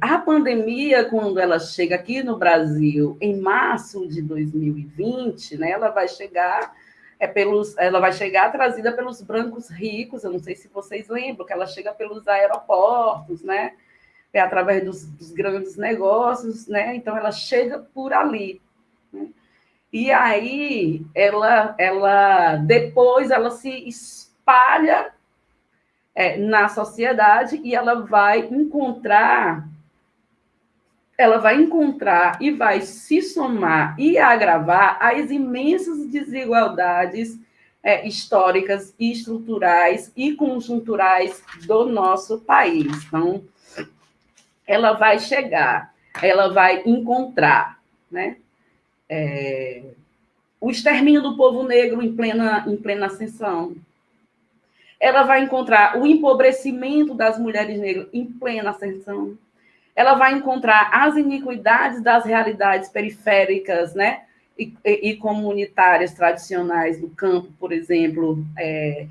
A pandemia, quando ela chega aqui no Brasil em março de 2020, né, ela vai chegar é pelos, ela vai chegar trazida pelos brancos ricos. Eu não sei se vocês lembram que ela chega pelos aeroportos, né? É através dos, dos grandes negócios, né? Então ela chega por ali. Né? E aí ela, ela depois ela se espalha é, na sociedade e ela vai encontrar ela vai encontrar e vai se somar e agravar as imensas desigualdades é, históricas estruturais e conjunturais do nosso país. Então, ela vai chegar, ela vai encontrar, né? É, o extermínio do povo negro em plena, em plena ascensão. Ela vai encontrar o empobrecimento das mulheres negras em plena ascensão ela vai encontrar as iniquidades das realidades periféricas, né? E, e, comunitárias tradicionais do campo, por exemplo, é,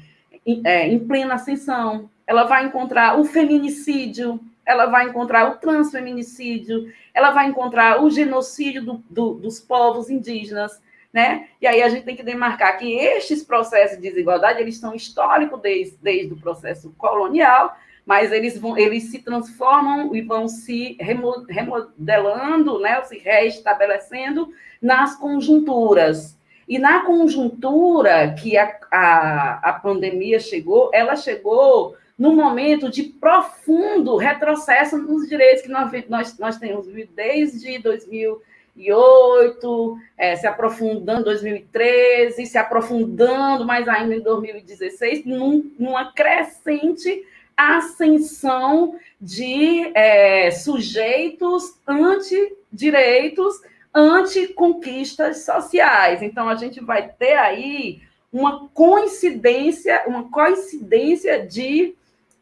é, em plena ascensão. Ela vai encontrar o feminicídio, ela vai encontrar o transfeminicídio, ela vai encontrar o genocídio do, do, dos povos indígenas, né? E aí a gente tem que demarcar que estes processos de desigualdade, eles são históricos desde, desde o processo colonial, mas eles, vão, eles se transformam e vão se remodelando, né, se reestabelecendo nas conjunturas. E na conjuntura que a, a, a pandemia chegou, ela chegou num momento de profundo retrocesso nos direitos que nós, nós, nós temos desde 2008, é, se aprofundando em 2013, se aprofundando mais ainda em 2016, num, numa crescente ascensão de é, sujeitos antidireitos, anticonquistas sociais. Então, a gente vai ter aí uma coincidência, uma coincidência de,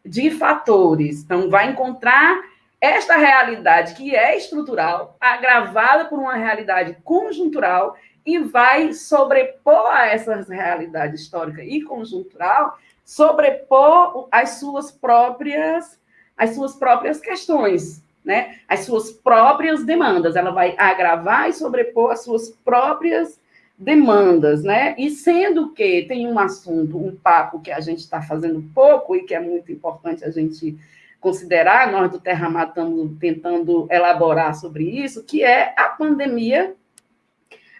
de fatores. Então, vai encontrar esta realidade que é estrutural, agravada por uma realidade conjuntural, e vai sobrepor a essa realidade histórica e conjuntural sobrepor as suas próprias as suas próprias questões, né? As suas próprias demandas. Ela vai agravar e sobrepor as suas próprias demandas, né? E sendo que tem um assunto, um papo que a gente está fazendo pouco e que é muito importante a gente considerar, nós do Terra estamos tentando elaborar sobre isso, que é a pandemia.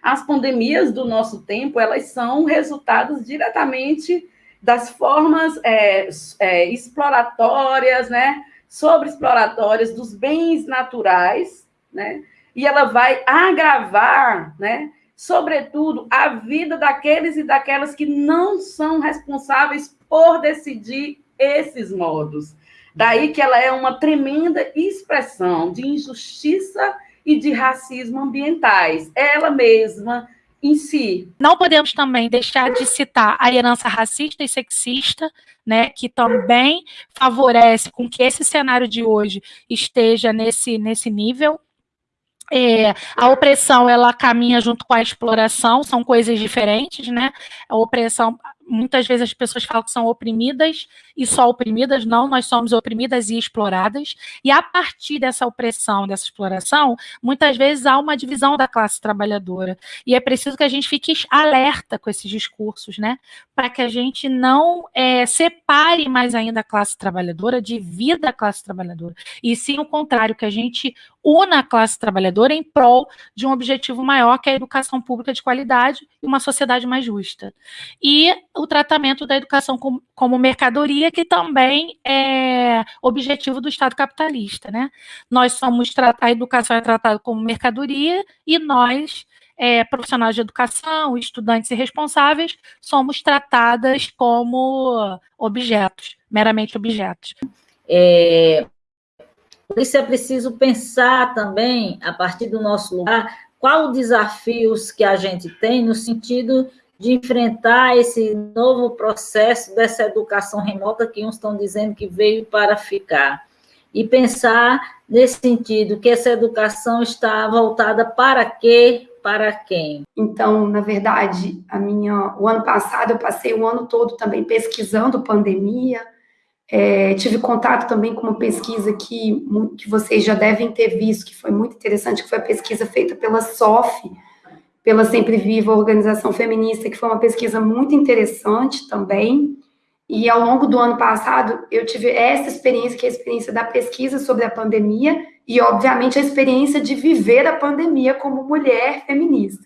As pandemias do nosso tempo, elas são resultados diretamente das formas é, é, exploratórias, né, sobre exploratórias dos bens naturais, né, e ela vai agravar, né, sobretudo, a vida daqueles e daquelas que não são responsáveis por decidir esses modos. Daí que ela é uma tremenda expressão de injustiça e de racismo ambientais. Ela mesma em si. Não podemos também deixar de citar a herança racista e sexista, né, que também favorece com que esse cenário de hoje esteja nesse, nesse nível. É, a opressão ela caminha junto com a exploração, são coisas diferentes, né? A opressão, muitas vezes as pessoas falam que são oprimidas e só oprimidas, não, nós somos oprimidas e exploradas, e a partir dessa opressão, dessa exploração, muitas vezes há uma divisão da classe trabalhadora, e é preciso que a gente fique alerta com esses discursos, né, para que a gente não é, separe mais ainda a classe trabalhadora, divida a classe trabalhadora, e sim o contrário, que a gente una a classe trabalhadora em prol de um objetivo maior, que é a educação pública de qualidade e uma sociedade mais justa. E o tratamento da educação como, como mercadoria que também é objetivo do Estado capitalista, né? Nós somos, a educação é tratada como mercadoria e nós, é, profissionais de educação, estudantes e responsáveis, somos tratadas como objetos, meramente objetos. É, por isso é preciso pensar também, a partir do nosso lugar, qual os desafios que a gente tem no sentido de enfrentar esse novo processo dessa educação remota que uns estão dizendo que veio para ficar. E pensar nesse sentido, que essa educação está voltada para quê, para quem? Então, na verdade, a minha, o ano passado eu passei o ano todo também pesquisando pandemia, É, tive contato também com uma pesquisa que, que vocês já devem ter visto, que foi muito interessante, que foi a pesquisa feita pela SOF, pela Sempre Viva Organização Feminista, que foi uma pesquisa muito interessante também. E ao longo do ano passado, eu tive essa experiência, que é a experiência da pesquisa sobre a pandemia, e, obviamente, a experiência de viver a pandemia como mulher feminista.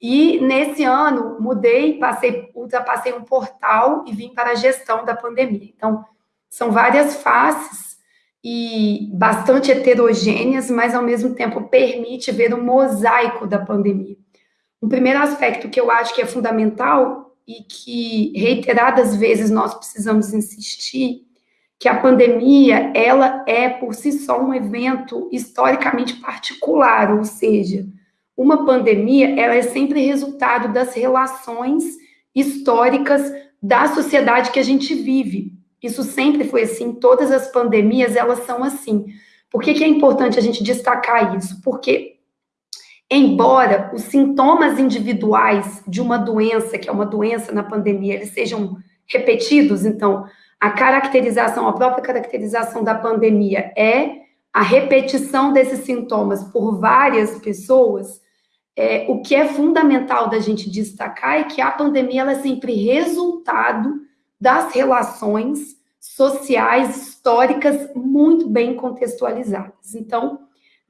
E nesse ano mudei, passei, ultrapassei um portal e vim para a gestão da pandemia. Então, são várias faces e bastante heterogêneas, mas ao mesmo tempo permite ver o mosaico da pandemia. Um primeiro aspecto que eu acho que é fundamental e que reiteradas vezes nós precisamos insistir, que a pandemia, ela é por si só um evento historicamente particular, ou seja, uma pandemia, ela é sempre resultado das relações históricas da sociedade que a gente vive. Isso sempre foi assim, todas as pandemias, elas são assim. Por que, que é importante a gente destacar isso? Porque, embora os sintomas individuais de uma doença, que é uma doença na pandemia, eles sejam repetidos, então, a caracterização, a própria caracterização da pandemia é a repetição desses sintomas por várias pessoas, é, o que é fundamental da gente destacar é que a pandemia ela é sempre resultado das relações sociais históricas muito bem contextualizadas. Então,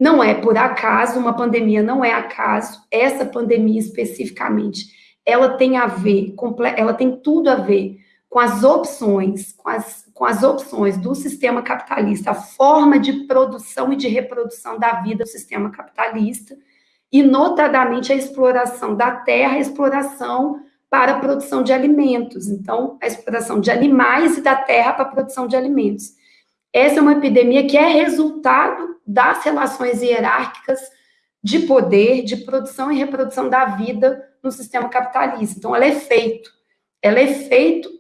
não é por acaso, uma pandemia não é acaso, essa pandemia especificamente, ela tem a ver, ela tem tudo a ver com as opções, com as, com as opções do sistema capitalista, a forma de produção e de reprodução da vida do sistema capitalista, e notadamente a exploração da terra, a exploração para a produção de alimentos. Então, a exploração de animais e da terra para a produção de alimentos. Essa é uma epidemia que é resultado das relações hierárquicas de poder, de produção e reprodução da vida no sistema capitalista. Então, ela é feito, ela é feito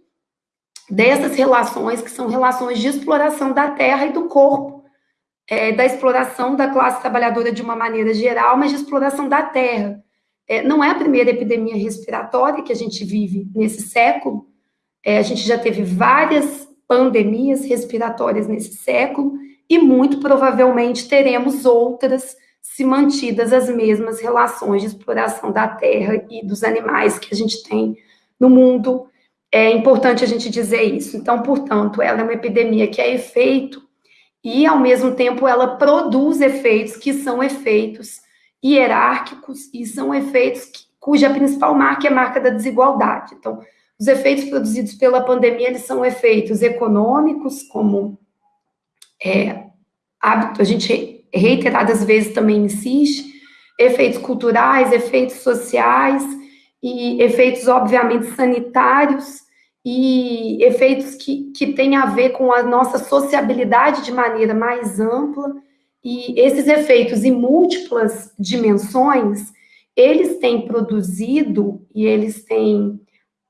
dessas relações que são relações de exploração da terra e do corpo, é, da exploração da classe trabalhadora de uma maneira geral, mas de exploração da terra. É, não é a primeira epidemia respiratória que a gente vive nesse século, é, a gente já teve várias pandemias respiratórias nesse século, e muito provavelmente teremos outras se mantidas as mesmas relações de exploração da terra e dos animais que a gente tem no mundo. É importante a gente dizer isso. Então, portanto, ela é uma epidemia que é efeito e, ao mesmo tempo, ela produz efeitos que são efeitos hierárquicos e são efeitos que, cuja principal marca é a marca da desigualdade. Então, os efeitos produzidos pela pandemia, eles são efeitos econômicos, como é, a gente reiteradas vezes também insiste, efeitos culturais, efeitos sociais e efeitos, obviamente, sanitários, e efeitos que, que têm a ver com a nossa sociabilidade de maneira mais ampla, e esses efeitos em múltiplas dimensões, eles têm produzido e eles têm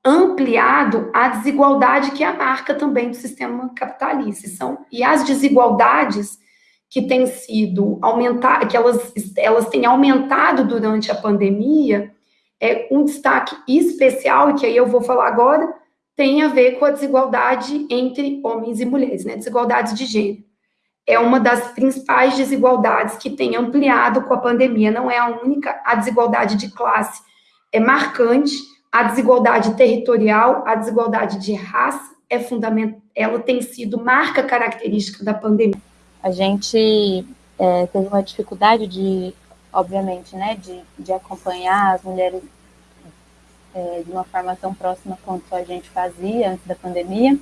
ampliado a desigualdade que é a marca também do sistema capitalista. São, e as desigualdades que têm sido aumentar, que elas, elas têm aumentado durante a pandemia, é um destaque especial, e que aí eu vou falar agora, tem a ver com a desigualdade entre homens e mulheres, né? Desigualdades de gênero. É uma das principais desigualdades que tem ampliado com a pandemia, não é a única, a desigualdade de classe é marcante, a desigualdade territorial, a desigualdade de raça é fundamental, ela tem sido marca característica da pandemia. A gente é, teve uma dificuldade de, obviamente, né, de, de acompanhar as mulheres é, de uma forma tão próxima quanto a gente fazia antes da pandemia,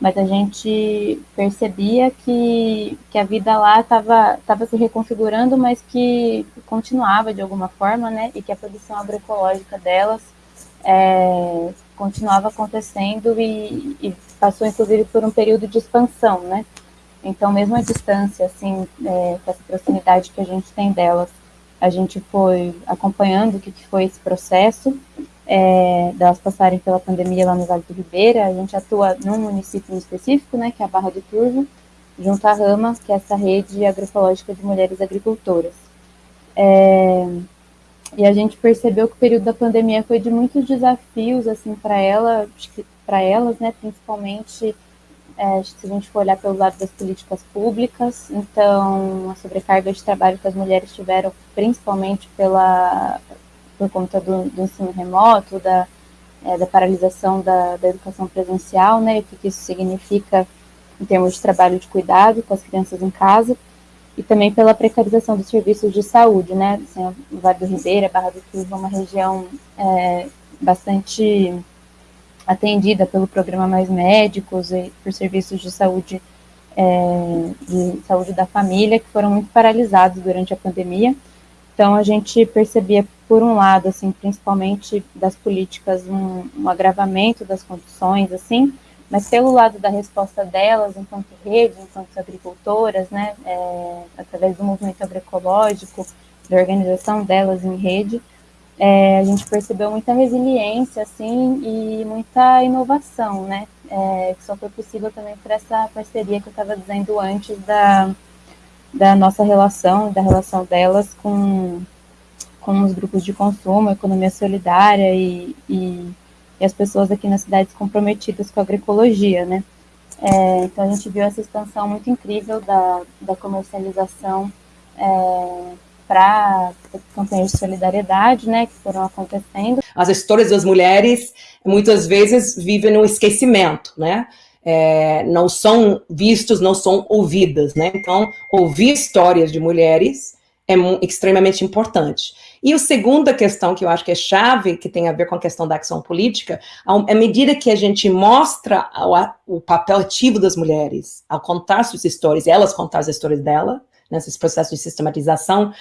mas a gente percebia que, que a vida lá estava tava se reconfigurando, mas que continuava de alguma forma, né, e que a produção agroecológica delas é, continuava acontecendo e, e, passou, inclusive, por um período de expansão, né, então, mesmo a distância, assim, é, com essa proximidade que a gente tem delas, a gente foi acompanhando o que, foi esse processo é, delas passarem pela pandemia lá no Vale do Ribeira, a gente atua num município específico, né, que é a Barra do Turvo, junto à Rama, que é essa rede agroecológica de mulheres agricultoras. É, e a gente percebeu que o período da pandemia foi de muitos desafios, assim, para ela, para elas, né, principalmente é, se a gente for olhar pelo lado das políticas públicas, então a sobrecarga de trabalho que as mulheres tiveram, principalmente pela, por conta do, do ensino remoto, da, é, da paralisação da, da, educação presencial, né, o que, que isso significa em termos de trabalho de cuidado com as crianças em casa, e também pela precarização dos serviços de saúde, né, assim, o Vale do Ribeira, Barra do é uma região é, bastante atendida pelo programa Mais Médicos e por serviços de saúde é, de saúde da família que foram muito paralisados durante a pandemia. Então a gente percebia por um lado, assim, principalmente das políticas, um, um agravamento das condições, assim, mas pelo lado da resposta delas, enquanto rede, enquanto agricultoras, né, é, através do movimento agroecológico, da organização delas em rede, é, a gente percebeu muita resiliência, assim, e muita inovação, né, é, que só foi possível também por essa parceria que eu estava dizendo antes da, da nossa relação, da relação delas com, com os grupos de consumo, economia solidária e, e, e as pessoas aqui nas cidades comprometidas com a agroecologia, né. É, então a gente viu essa expansão muito incrível da, da comercialização é, para campanhas de solidariedade, né, que foram acontecendo. As histórias das mulheres muitas vezes vivem no esquecimento, né? É, não são vistos, não são ouvidas, né? Então, ouvir histórias de mulheres é extremamente importante. E a segunda questão que eu acho que é chave, que tem a ver com a questão da ação política, à medida que a gente mostra o, o papel ativo das mulheres ao contar suas histórias, elas contar as histórias dela, nesses processos de sistematização,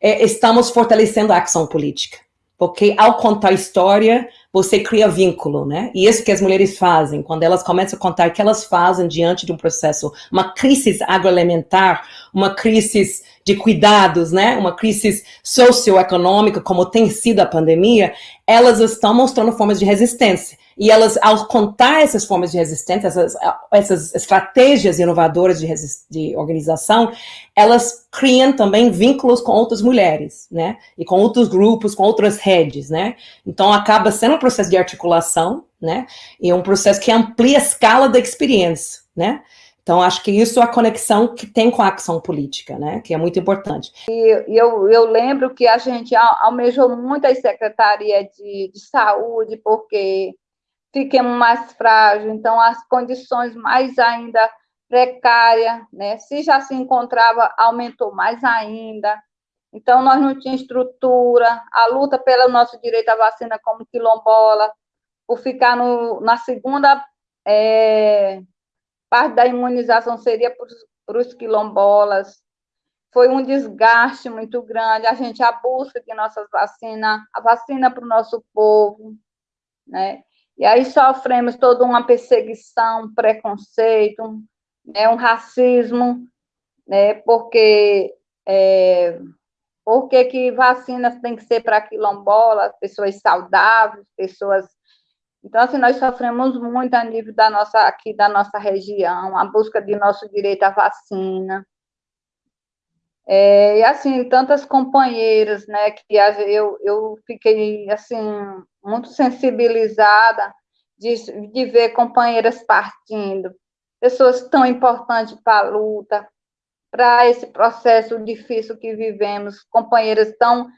é, estamos fortalecendo a ação política. Porque ao contar história, você cria vínculo, né? E isso que as mulheres fazem, quando elas começam a contar o que elas fazem diante de um processo, uma crise agroalimentar, uma crise de cuidados, né? Uma crise socioeconômica, como tem sido a pandemia, elas estão mostrando formas de resistência. E elas, ao contar essas formas de resistência, essas, essas estratégias inovadoras de, de, organização, elas criam também vínculos com outras mulheres, né? E com outros grupos, com outras redes, né? Então, acaba sendo um processo de articulação, né? E um processo que amplia a escala da experiência, né? Então, acho que isso é a conexão que tem com a ação política, né? Que é muito importante. E eu, eu lembro que a gente almejou muito a Secretaria de, de Saúde, porque fiquemos mais frágeis, então as condições mais ainda precárias, né? Se já se encontrava, aumentou mais ainda. Então, nós não tínhamos estrutura, a luta pelo nosso direito à vacina como quilombola, por ficar no, na segunda é, parte da imunização seria para os quilombolas. Foi um desgaste muito grande, a gente, a busca de nossas vacinas, a vacina para o nosso povo, né? E aí sofremos toda uma perseguição, preconceito, né, um racismo, né, porque é, porque que vacinas tem que ser para quilombolas, pessoas saudáveis, pessoas então, assim, nós sofremos muito a nível da nossa, aqui da nossa região, a busca de nosso direito à vacina. É, e, assim, tantas companheiras, né, que eu, eu fiquei, assim, muito sensibilizada de, de ver companheiras partindo, pessoas tão importantes para a luta, para esse processo difícil que vivemos, companheiras tão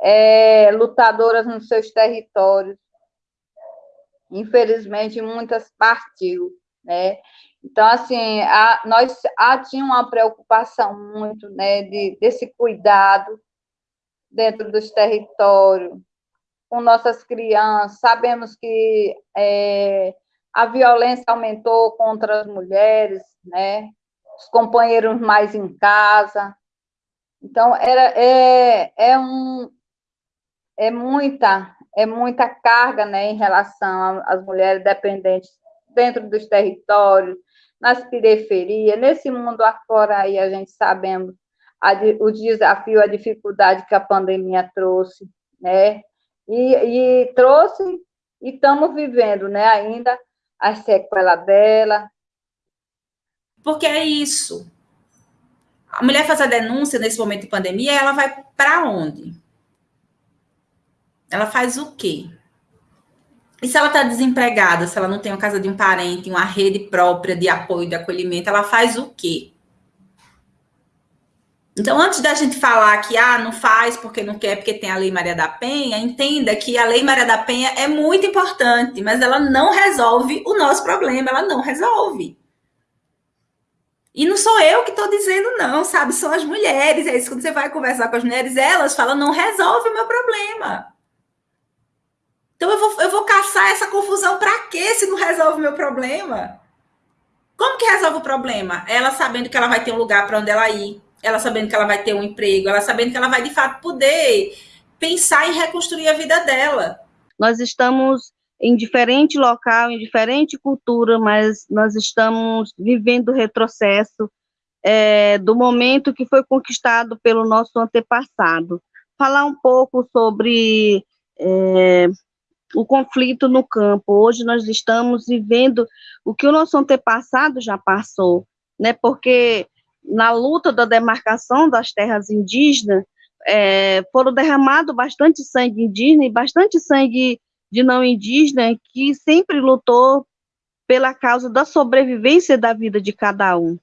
é, lutadoras nos seus territórios. Infelizmente, muitas partiu, né? Então, assim, a, nós a, tinha uma preocupação muito, né, de, desse cuidado dentro dos territórios, com nossas crianças. Sabemos que é, a violência aumentou contra as mulheres, né? Os companheiros mais em casa. Então, era, é, é, um, é, muita, é muita carga né, em relação às mulheres dependentes dentro dos territórios, nas periferias, nesse mundo afora aí, a gente sabemos a, o desafio, a dificuldade que a pandemia trouxe, né? E, e trouxe, e estamos vivendo, né, ainda as sequelas dela. Porque é isso. A mulher faz a denúncia nesse momento de pandemia, ela vai para onde? Ela faz o quê? E se ela está desempregada, se ela não tem uma casa de um parente, uma rede própria de apoio, de acolhimento, ela faz o quê? Então, antes da gente falar que ah, não faz porque não quer, porque tem a Lei Maria da Penha, entenda que a Lei Maria da Penha é muito importante, mas ela não resolve o nosso problema, ela não resolve. E não sou eu que estou dizendo, não, sabe? São as mulheres. É isso, quando você vai conversar com as mulheres, elas falam, não resolve o meu problema. Então eu vou, eu vou caçar essa confusão para quê se não resolve o meu problema? Como que resolve o problema? Ela sabendo que ela vai ter um lugar para onde ela ir, ela sabendo que ela vai ter um emprego, ela sabendo que ela vai de fato poder pensar em reconstruir a vida dela. Nós estamos em diferente local, em diferente cultura, mas nós estamos vivendo o retrocesso é, do momento que foi conquistado pelo nosso antepassado. Falar um pouco sobre é, o conflito no campo. Hoje nós estamos vivendo o que o nosso antepassado já passou, né? Porque na luta da demarcação das terras indígenas, é, foram derramados bastante sangue indígena e bastante sangue de não indígena que sempre lutou pela causa da sobrevivência da vida de cada um.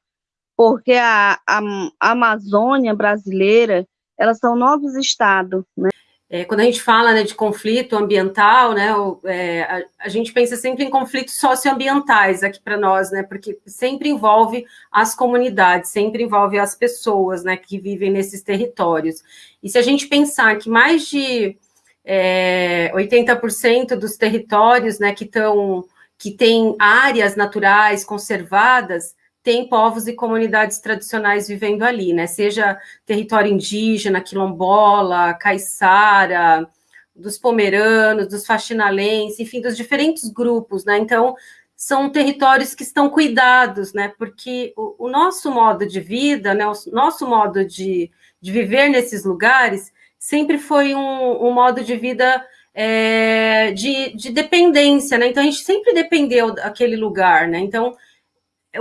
Porque a, a, a Amazônia brasileira, elas são novos estados, né? É, quando a gente fala né, de conflito ambiental, né, é, a, a, gente pensa sempre em conflitos socioambientais aqui para nós, né, porque sempre envolve as comunidades, sempre envolve as pessoas né, que vivem nesses territórios. E se a gente pensar que mais de é, 80% dos territórios né, que, tão, que têm áreas naturais conservadas tem povos e comunidades tradicionais vivendo ali, né? Seja território indígena, quilombola, caiçara, dos pomeranos, dos faxinalenses, enfim, dos diferentes grupos, né? Então, são territórios que estão cuidados, né? Porque o, o nosso modo de vida, né? O nosso modo de, de viver nesses lugares sempre foi um, um modo de vida é, de, de dependência, né? Então, a gente sempre dependeu daquele lugar, né? Então,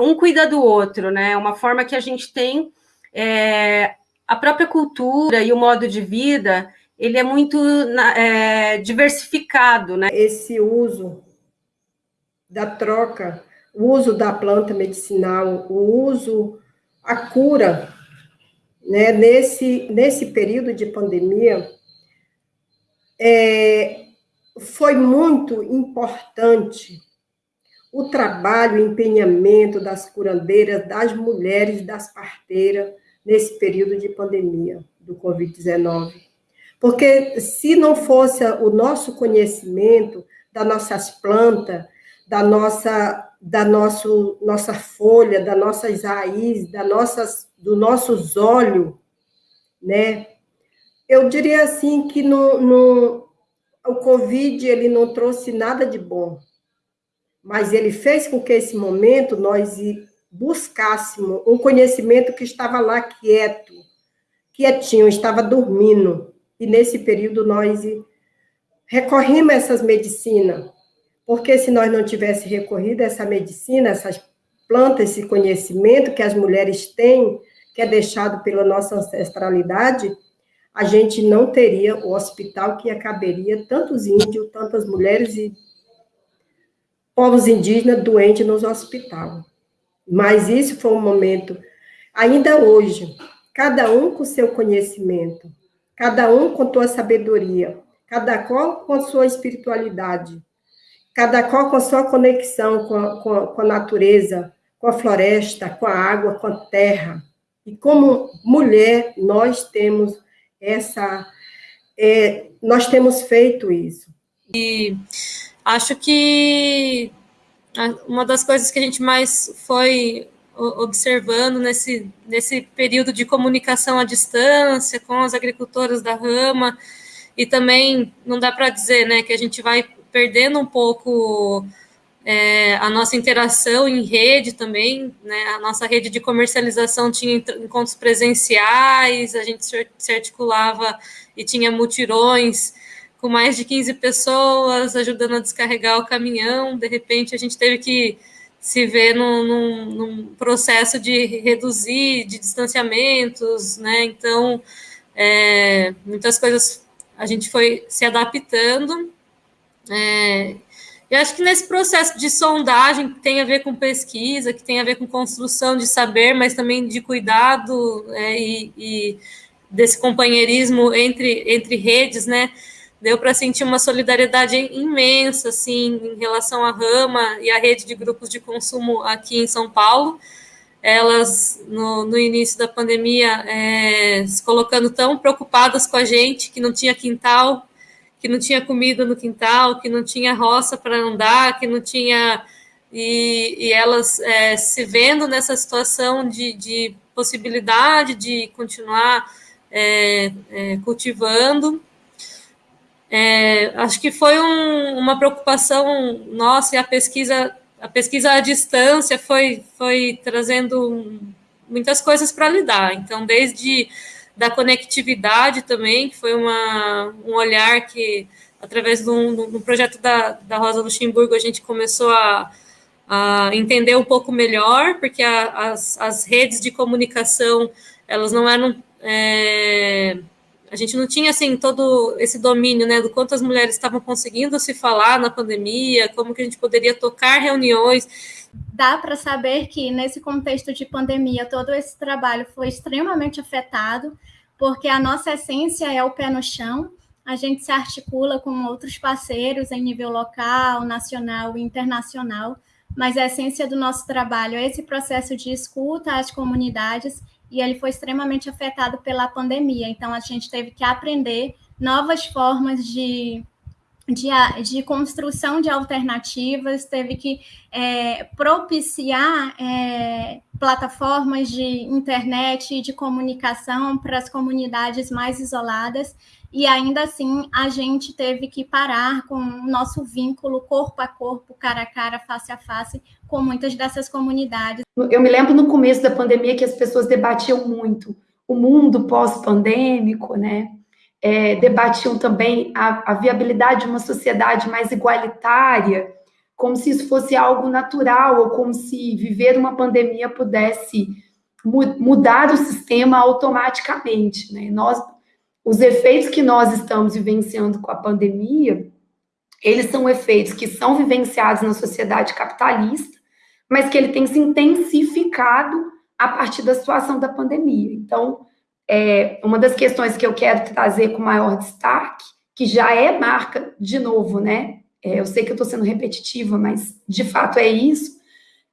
um cuida do outro, né? É uma forma que a gente tem é, a própria cultura e o modo de vida, ele é muito é, diversificado, né? Esse uso da troca, o uso da planta medicinal, o uso, a cura, né? Nesse nesse período de pandemia, é, foi muito importante o trabalho e empenhamento das curandeiras, das mulheres, das parteiras, nesse período de pandemia do Covid-19. Porque se não fosse o nosso conhecimento das nossas plantas, da nossa, da nosso, nossa folha, das nossas raízes, da nossas, do nossos olhos, né? Eu diria assim que no, no, o Covid ele não trouxe nada de bom, mas ele fez com que esse momento nós buscássemos um conhecimento que estava lá quieto, quietinho, estava dormindo. E nesse período nós recorrimos a essas medicinas, porque se nós não tivéssemos recorrido a essa medicina, essas plantas, esse conhecimento que as mulheres têm, que é deixado pela nossa ancestralidade, a gente não teria o hospital que caberia tantos índios, tantas mulheres e povos indígenas doentes nos hospitais. Mas isso foi um momento, ainda hoje, cada um com seu conhecimento, cada um com sua sabedoria, cada qual com sua espiritualidade, cada qual com sua conexão com a, com a, com a natureza, com a floresta, com a água, com a terra. E como mulher, nós temos essa, é, nós temos feito isso. E Acho que uma das coisas que a gente mais foi observando nesse, nesse período de comunicação à distância com as agricultoras da rama, e também não dá para dizer né, que a gente vai perdendo um pouco é, a nossa interação em rede também, né, a nossa rede de comercialização tinha encontros presenciais, a gente se articulava e tinha mutirões com mais de 15 pessoas ajudando a descarregar o caminhão. De repente, a gente teve que se ver num, num, num processo de reduzir, de distanciamentos, né? Então, é, muitas coisas a gente foi se adaptando. É, Eu acho que nesse processo de sondagem, que tem a ver com pesquisa, que tem a ver com construção de saber, mas também de cuidado é, e, e, desse companheirismo entre, entre redes, né? Deu para sentir uma solidariedade imensa, assim, em relação à Rama e à rede de grupos de consumo aqui em São Paulo. Elas, no, no início da pandemia, é, se colocando tão preocupadas com a gente, que não tinha quintal, que não tinha comida no quintal, que não tinha roça para andar, que não tinha. E, e elas é, se vendo nessa situação de, de, possibilidade de continuar é, é, cultivando. É, acho que foi um, uma preocupação nossa e a pesquisa, a pesquisa à distância foi, foi trazendo muitas coisas para lidar. Então, desde da conectividade também, que foi uma, um olhar que, através de um, projeto da, da Rosa Luxemburgo, a gente começou a, a entender um pouco melhor, porque a, as, as redes de comunicação, elas não eram... É, a gente não tinha, assim, todo esse domínio, né, do quanto as mulheres estavam conseguindo se falar na pandemia, como que a gente poderia tocar reuniões, dá para saber que nesse contexto de pandemia todo esse trabalho foi extremamente afetado, porque a nossa essência é o pé no chão. A gente se articula com outros parceiros em nível local, nacional e internacional, mas a essência do nosso trabalho é esse processo de escuta às comunidades e ele foi extremamente afetado pela pandemia. Então a gente teve que aprender novas formas de de, de construção de alternativas, teve que é, propiciar é, plataformas de internet e de comunicação para as comunidades mais isoladas, e ainda assim a gente teve que parar com o nosso vínculo corpo a corpo, cara a cara, face a face, com muitas dessas comunidades. Eu me lembro no começo da pandemia que as pessoas debatiam muito o mundo pós-pandêmico, né? é, debatiam também a, a viabilidade de uma sociedade mais igualitária, como se isso fosse algo natural, ou como se viver uma pandemia pudesse mudar o sistema automaticamente. Né? Nós, os efeitos que nós estamos vivenciando com a pandemia, eles são efeitos que são vivenciados na sociedade capitalista, mas que ele tem se intensificado a partir da situação da pandemia. Então, é, uma das questões que eu quero trazer com maior destaque, que já é marca, de novo, né? É, eu sei que eu estou sendo repetitiva, mas de fato é isso,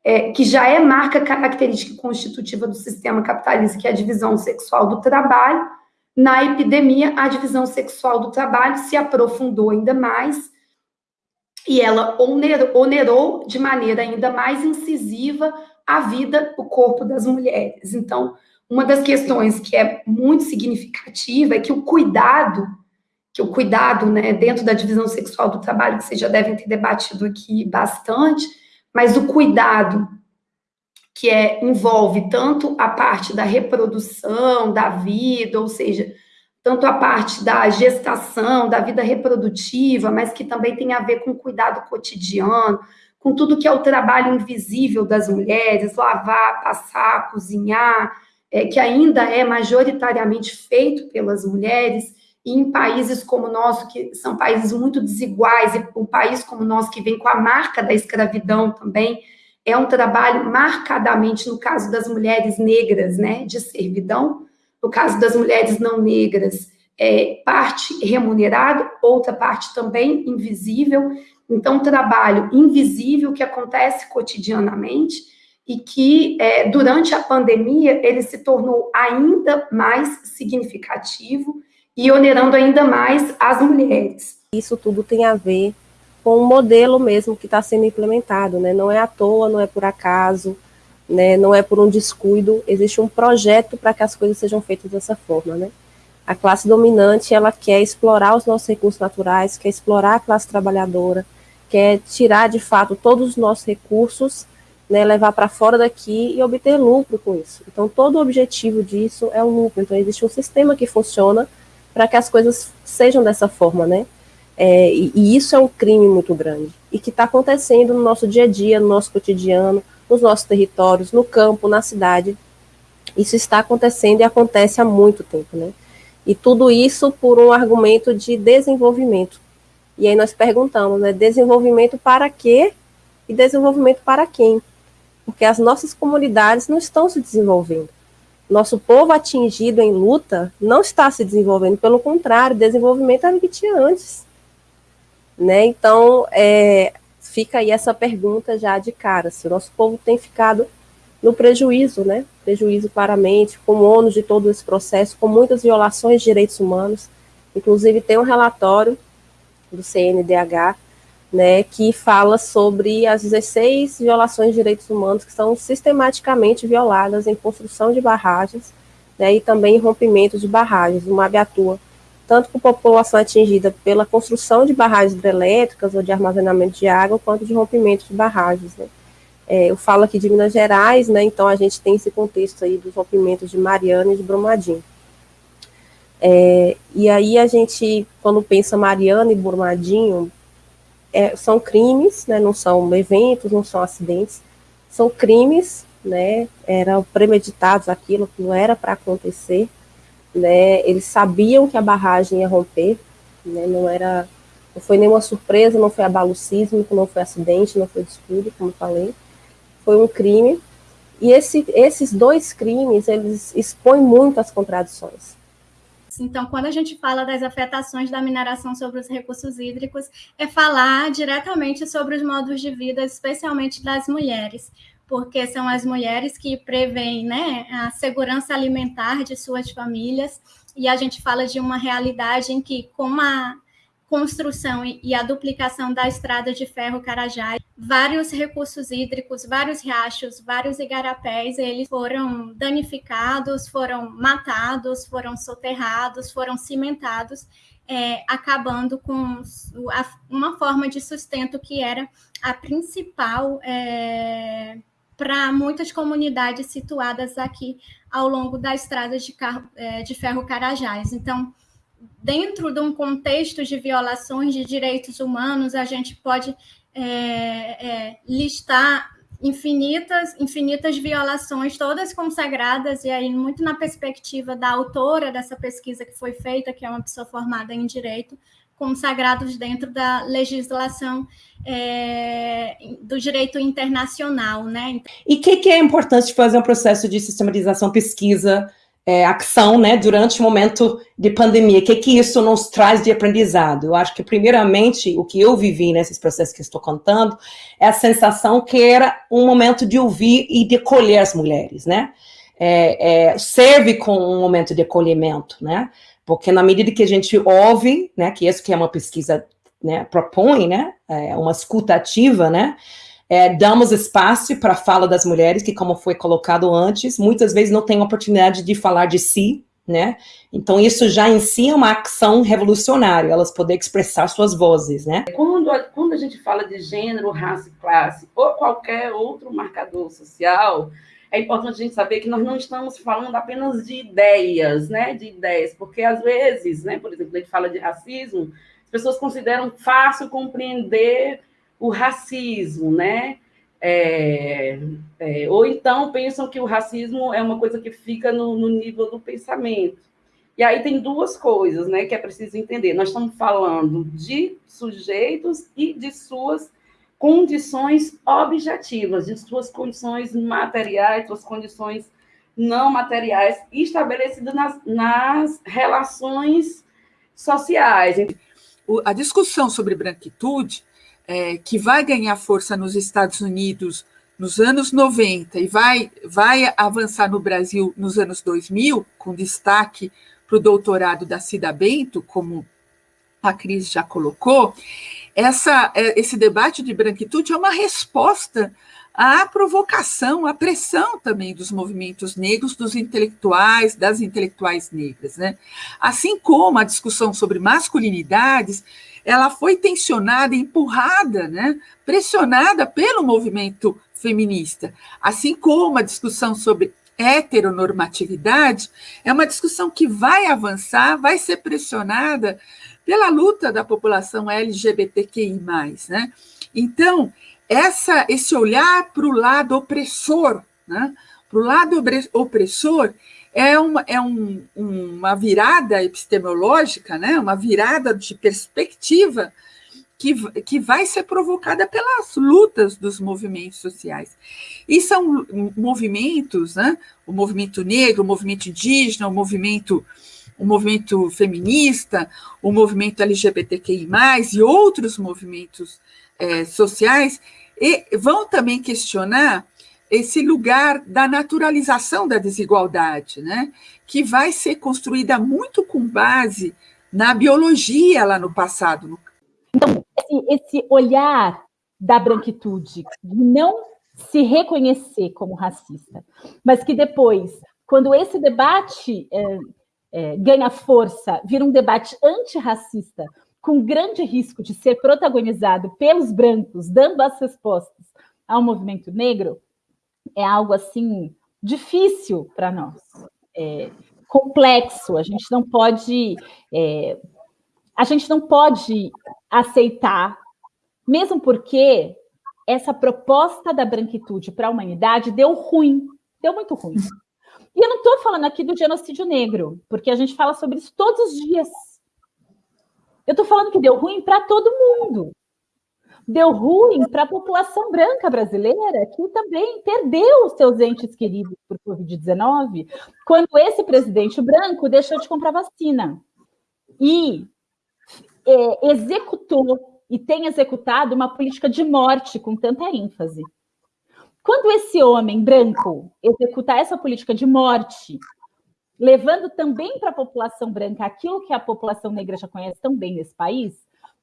é, que já é marca característica constitutiva do sistema capitalista, que é a divisão sexual do trabalho. Na epidemia, a divisão sexual do trabalho se aprofundou ainda mais e ela onerou, de maneira ainda mais incisiva a vida, o corpo das mulheres. Então, uma das questões que é muito significativa é que o cuidado, que o cuidado, né, dentro da divisão sexual do trabalho, que vocês já devem ter debatido aqui bastante, mas o cuidado que é, envolve tanto a parte da reprodução, da vida, ou seja, tanto a parte da gestação, da vida reprodutiva, mas que também tem a ver com o cuidado cotidiano, com tudo que é o trabalho invisível das mulheres, lavar, passar, cozinhar, é, que ainda é majoritariamente feito pelas mulheres, e em países como o nosso, que são países muito desiguais, e um país como o nosso, que vem com a marca da escravidão também, é um trabalho marcadamente, no caso das mulheres negras, né, de servidão, no caso das mulheres não negras, é, parte remunerado, outra parte também invisível, então, trabalho invisível que acontece cotidianamente, e que é, durante a pandemia ele se tornou ainda mais significativo e onerando ainda mais as mulheres. Isso tudo tem a ver com o modelo mesmo que está sendo implementado, né? Não é à toa, não é por acaso, né? Não é por um descuido. Existe um projeto para que as coisas sejam feitas dessa forma, né? A classe dominante ela quer explorar os nossos recursos naturais, quer explorar a classe trabalhadora, quer tirar de fato todos os nossos recursos né, levar para fora daqui e obter lucro com isso. Então, todo o objetivo disso é o lucro. Então, existe um sistema que funciona para que as coisas sejam dessa forma, né? É, e, e, isso é um crime muito grande e que está acontecendo no nosso dia a dia, no nosso cotidiano, nos nossos territórios, no campo, na cidade. Isso está acontecendo e acontece há muito tempo, né? E tudo isso por um argumento de desenvolvimento. E aí nós perguntamos, né, desenvolvimento para quê e desenvolvimento para quem? Porque as nossas comunidades não estão se desenvolvendo. Nosso povo atingido em luta não está se desenvolvendo, pelo contrário, desenvolvimento era o que tinha antes. Né? Então, é, fica aí essa pergunta já de cara, se o nosso povo tem ficado no prejuízo, né? Prejuízo para a mente, com o ônus de todo esse processo, com muitas violações de direitos humanos. Inclusive, tem um relatório do CNDH, né, que fala sobre as 16 violações de direitos humanos que são sistematicamente violadas em construção de barragens, né, e também rompimento de barragens. O MAB atua tanto com população atingida pela construção de barragens hidrelétricas ou de armazenamento de água, quanto de rompimento de barragens. Né. É, eu falo aqui de Minas Gerais, né, então a gente tem esse contexto aí dos rompimentos de Mariana e de Brumadinho. É, e aí a gente, quando pensa Mariana e Brumadinho, é, são crimes, né, não são eventos, não são acidentes, são crimes, né, eram premeditados aquilo que não era para acontecer, né, eles sabiam que a barragem ia romper, né, não era, não foi nenhuma surpresa, não foi abalo sísmico, não foi acidente, não foi descuido, como falei, foi um crime, e esse, esses dois crimes, eles expõem muito as contradições. Então, quando a gente fala das afetações da mineração sobre os recursos hídricos, é falar diretamente sobre os modos de vida, especialmente das mulheres, porque são as mulheres que prevêem né, a segurança alimentar de suas famílias, e a gente fala de uma realidade em que, com a construção e a duplicação da estrada de ferro Carajás, vários recursos hídricos, vários riachos, vários igarapés, eles foram danificados, foram matados, foram soterrados, foram cimentados, é, acabando com uma forma de sustento que era a principal é, para muitas comunidades situadas aqui ao longo da estrada de, carro, é, de ferro Carajás. Então, dentro de um contexto de violações de direitos humanos, a gente pode é, é, listar infinitas, infinitas violações, todas consagradas, e aí muito na perspectiva da autora dessa pesquisa que foi feita, que é uma pessoa formada em direito, consagrados dentro da legislação é, do direito internacional, né? E o que, que, é importante fazer um processo de sistematização, pesquisa, é, ação, né, durante o momento de pandemia. O que que isso nos traz de aprendizado? Eu acho que, primeiramente, o que eu vivi nesses processos que estou contando é a sensação que era um momento de ouvir e de acolher as mulheres, né? É, é, serve como um momento de acolhimento, né? Porque na medida que a gente ouve, né, que isso que é uma pesquisa né, propõe, né, é uma escuta ativa, né, é, damos espaço para a fala das mulheres, que, como foi colocado antes, muitas vezes não têm oportunidade de falar de si, né? Então, isso já em si é uma ação revolucionária, elas poderem expressar suas vozes, né? Quando a, quando a gente fala de gênero, raça e classe, ou qualquer outro marcador social, é importante a gente saber que nós não estamos falando apenas de ideias, né? De ideias, porque às vezes, né? Por exemplo, a gente fala de racismo, as pessoas consideram fácil compreender o racismo, né? É, é, ou então pensam que o racismo é uma coisa que fica no, no, nível do pensamento. E aí tem duas coisas né, que é preciso entender. Nós estamos falando de sujeitos e de suas condições objetivas, de suas condições materiais, suas condições não materiais, estabelecidas nas, nas relações sociais. A discussão sobre branquitude é, que vai ganhar força nos Estados Unidos nos anos 90 e vai, vai avançar no Brasil nos anos 2000, com destaque para o doutorado da Cida Bento, como a Cris já colocou, essa, é, esse debate de branquitude é uma resposta à provocação, à pressão também dos movimentos negros, dos intelectuais, das intelectuais negras. Né? Assim como a discussão sobre masculinidades ela foi tensionada, empurrada, né, pressionada pelo movimento feminista, assim como a discussão sobre heteronormatividade é uma discussão que vai avançar, vai ser pressionada pela luta da população LGBTQI+. Né? Então, essa, esse olhar para o lado opressor, né? para o lado opressor, é uma, é um, uma virada epistemológica, né? uma virada de perspectiva que, que vai ser provocada pelas lutas dos movimentos sociais. E são movimentos, né? o movimento negro, o movimento indígena, o movimento, o movimento feminista, o movimento LGBTQI, e outros movimentos é, sociais, e vão também questionar esse lugar da naturalização da desigualdade, né? que vai ser construída muito com base na biologia lá no passado. Então, esse, olhar da branquitude, de não se reconhecer como racista, mas que depois, quando esse debate é, é, ganha força, vira um debate antirracista, com grande risco de ser protagonizado pelos brancos, dando as respostas ao movimento negro, é algo assim difícil para nós, é, complexo. A gente não pode, é, a gente não pode aceitar, mesmo porque essa proposta da branquitude para a humanidade deu ruim, deu muito ruim. E eu não estou falando aqui do genocídio negro, porque a gente fala sobre isso todos os dias. Eu estou falando que deu ruim para todo mundo deu ruim para a população branca brasileira, que também perdeu os seus entes queridos por Covid-19, quando esse presidente branco deixou de comprar vacina. E é, executou e tem executado uma política de morte com tanta ênfase. Quando esse homem branco executar essa política de morte, levando também para a população branca aquilo que a população negra já conhece tão bem nesse país,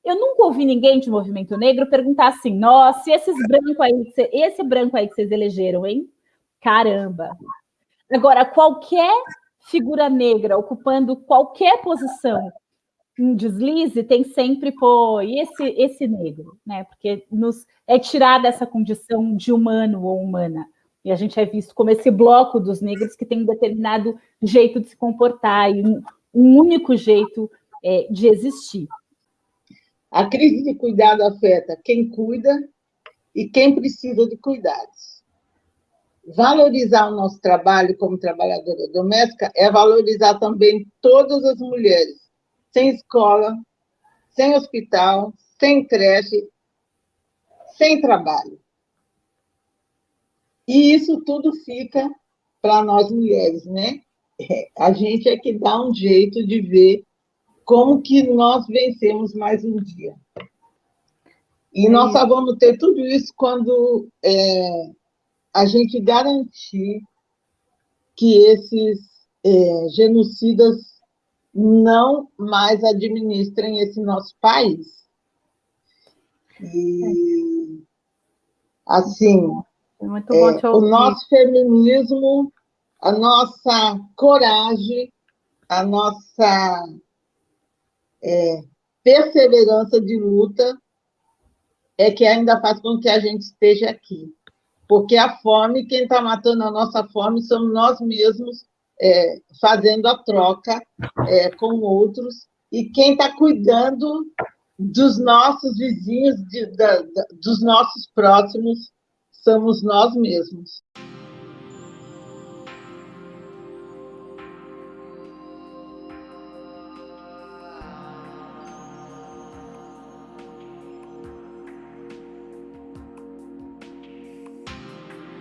eu nunca ouvi ninguém de movimento negro perguntar assim: nossa, e esses branco aí, esse branco aí que vocês elegeram, hein? Caramba! Agora, qualquer figura negra ocupando qualquer posição em deslize tem sempre, pô, e esse, esse negro, né? Porque nos é tirar dessa condição de humano ou humana. E a gente é visto como esse bloco dos negros que tem um determinado jeito de se comportar e um, um único jeito é, de existir. A crise de cuidado afeta quem cuida e quem precisa de cuidados. Valorizar o nosso trabalho como trabalhadora doméstica é valorizar também todas as mulheres, sem escola, sem hospital, sem creche, sem trabalho. E isso tudo fica para nós mulheres, né? É, a gente é que dá um jeito de ver como que nós vencemos mais um dia. E nós só vamos ter tudo isso quando é, a gente garantir que esses é, genocidas não mais administrem esse nosso país. E, assim, é, o nosso feminismo, a nossa coragem, a nossa é, perseverança de luta é que ainda faz com que a gente esteja aqui. Porque a fome, quem está matando a nossa fome somos nós mesmos, é, fazendo a troca é, com outros, e quem está cuidando dos nossos vizinhos, de, da, da, dos nossos próximos, somos nós mesmos.